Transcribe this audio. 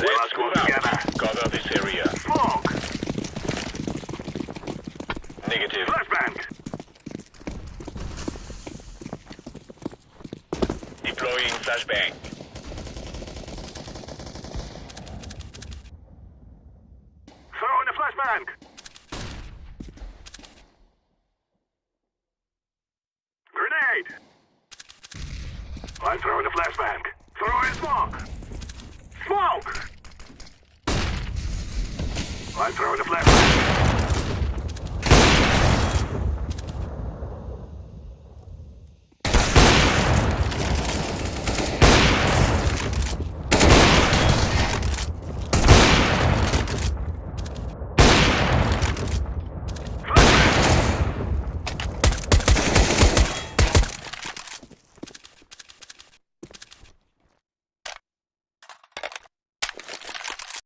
Let's Move together. out. Cover this area. Smoke. Negative. Flashbang. Deploying flashbang. Throw in a flashbang. Grenade. I'm throwing a flashbang. Smoke. I'm throwing a flashbang.